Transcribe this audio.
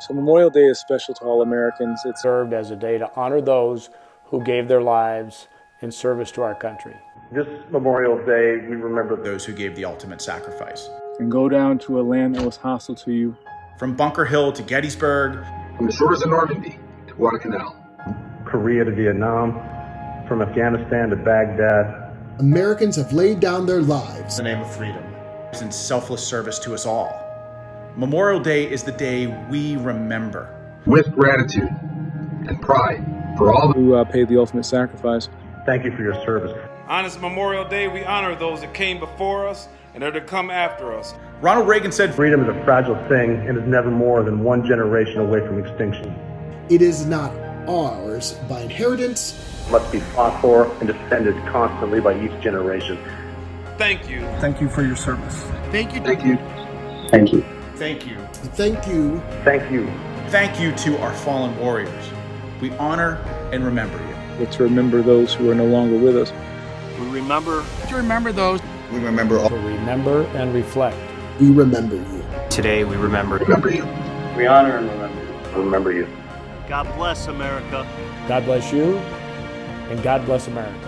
So Memorial Day is special to all Americans. It served as a day to honor those who gave their lives in service to our country. This Memorial Day, we remember those who gave the ultimate sacrifice. And go down to a land that was hostile to you. From Bunker Hill to Gettysburg. From the shores of Normandy to Guadalcanal. Korea to Vietnam. From Afghanistan to Baghdad. Americans have laid down their lives in the name of freedom In selfless service to us all. Memorial Day is the day we remember. With gratitude and pride for all who uh, paid the ultimate sacrifice. Thank you for your service. On this Memorial Day, we honor those that came before us and are to come after us. Ronald Reagan said, Freedom is a fragile thing and is never more than one generation away from extinction. It is not ours by inheritance. It must be fought for and defended constantly by each generation. Thank you. Thank you for your service. Thank you. Thank you. Thank you. Thank you. Thank you. Thank you. Thank you to our fallen warriors. We honor and remember you. But to remember those who are no longer with us. We remember to remember those. We remember all. To remember and reflect. We remember you. Today we remember. Remember you. We honor and remember you. Remember you. God bless America. God bless you, and God bless America.